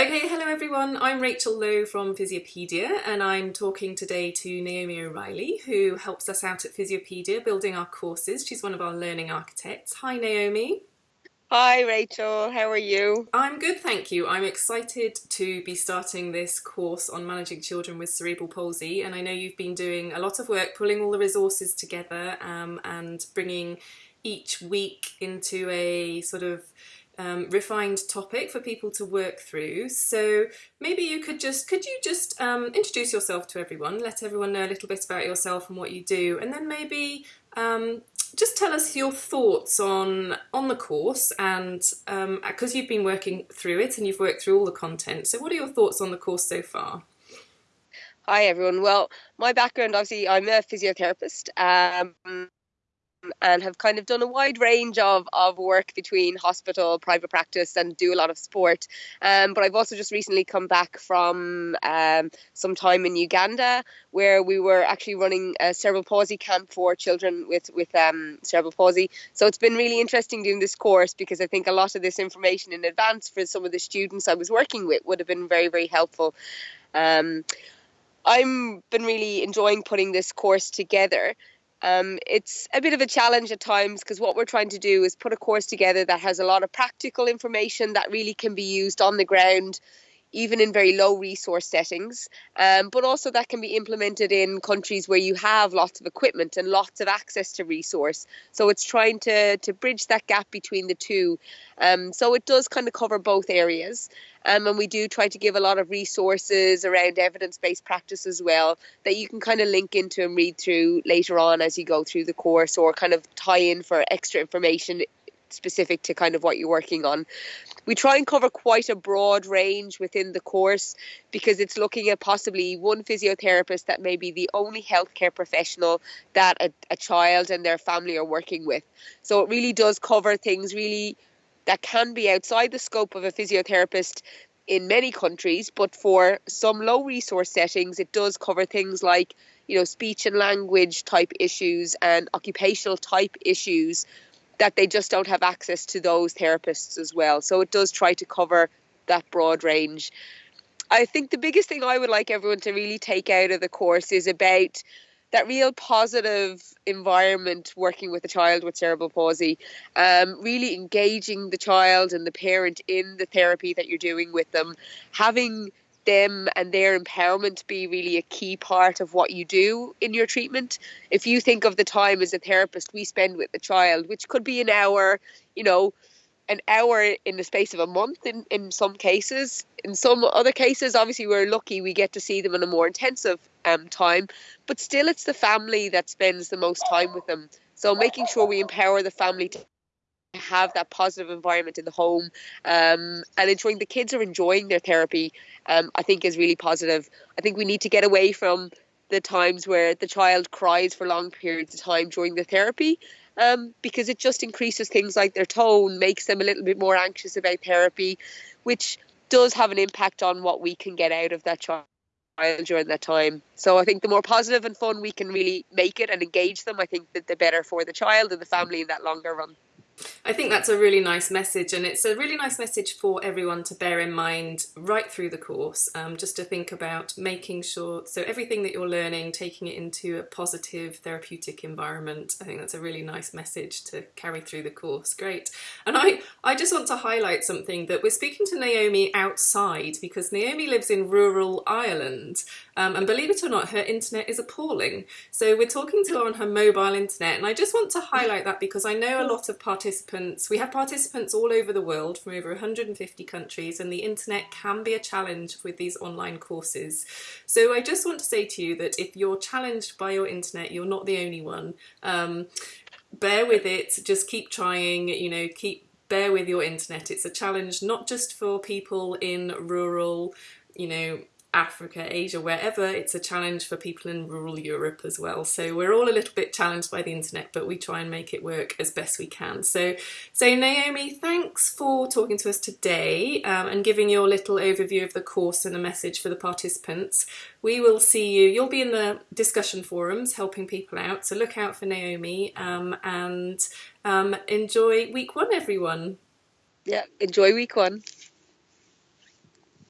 Okay, hello everyone. I'm Rachel Lowe from Physiopedia and I'm talking today to Naomi O'Reilly who helps us out at Physiopedia building our courses. She's one of our learning architects. Hi Naomi. Hi Rachel, how are you? I'm good, thank you. I'm excited to be starting this course on managing children with cerebral palsy and I know you've been doing a lot of work pulling all the resources together um, and bringing each week into a sort of um, refined topic for people to work through. So maybe you could just, could you just um, introduce yourself to everyone, let everyone know a little bit about yourself and what you do, and then maybe um, just tell us your thoughts on on the course and because um, you've been working through it and you've worked through all the content. So what are your thoughts on the course so far? Hi everyone. Well, my background obviously I'm a physiotherapist. Um, and have kind of done a wide range of, of work between hospital, private practice, and do a lot of sport. Um, but I've also just recently come back from um, some time in Uganda where we were actually running a cerebral palsy camp for children with, with um, cerebral palsy. So it's been really interesting doing this course because I think a lot of this information in advance for some of the students I was working with would have been very, very helpful. Um, I've been really enjoying putting this course together um, it's a bit of a challenge at times because what we're trying to do is put a course together that has a lot of practical information that really can be used on the ground even in very low resource settings, um, but also that can be implemented in countries where you have lots of equipment and lots of access to resource. So it's trying to, to bridge that gap between the two. Um, so it does kind of cover both areas. Um, and we do try to give a lot of resources around evidence based practice as well that you can kind of link into and read through later on as you go through the course or kind of tie in for extra information specific to kind of what you're working on. We try and cover quite a broad range within the course because it's looking at possibly one physiotherapist that may be the only healthcare professional that a, a child and their family are working with. So it really does cover things really that can be outside the scope of a physiotherapist in many countries, but for some low resource settings, it does cover things like, you know, speech and language type issues and occupational type issues that they just don't have access to those therapists as well. So it does try to cover that broad range. I think the biggest thing I would like everyone to really take out of the course is about that real positive environment working with a child with cerebral palsy, um, really engaging the child and the parent in the therapy that you're doing with them, having them and their empowerment be really a key part of what you do in your treatment. If you think of the time as a therapist we spend with the child, which could be an hour, you know, an hour in the space of a month in, in some cases. In some other cases, obviously, we're lucky we get to see them in a more intensive um, time, but still, it's the family that spends the most time with them. So, making sure we empower the family to have that positive environment in the home um, and ensuring the kids are enjoying their therapy, um, I think is really positive. I think we need to get away from the times where the child cries for long periods of time during the therapy um, because it just increases things like their tone, makes them a little bit more anxious about therapy, which does have an impact on what we can get out of that child during that time. So I think the more positive and fun we can really make it and engage them, I think that the better for the child and the family in that longer run. I think that's a really nice message, and it's a really nice message for everyone to bear in mind right through the course, um, just to think about making sure, so everything that you're learning, taking it into a positive therapeutic environment. I think that's a really nice message to carry through the course. Great. And I, I just want to highlight something that we're speaking to Naomi outside because Naomi lives in rural Ireland, um, and believe it or not, her internet is appalling. So we're talking to her on her mobile internet, and I just want to highlight that because I know a lot of participants participants. We have participants all over the world from over 150 countries and the internet can be a challenge with these online courses. So I just want to say to you that if you're challenged by your internet, you're not the only one. Um, bear with it, just keep trying, you know, keep bear with your internet. It's a challenge not just for people in rural, you know, Africa, Asia, wherever, it's a challenge for people in rural Europe as well. So we're all a little bit challenged by the internet, but we try and make it work as best we can. So, so Naomi, thanks for talking to us today um, and giving your little overview of the course and a message for the participants. We will see you, you'll be in the discussion forums helping people out, so look out for Naomi um, and um, enjoy week one, everyone. Yeah, enjoy week one.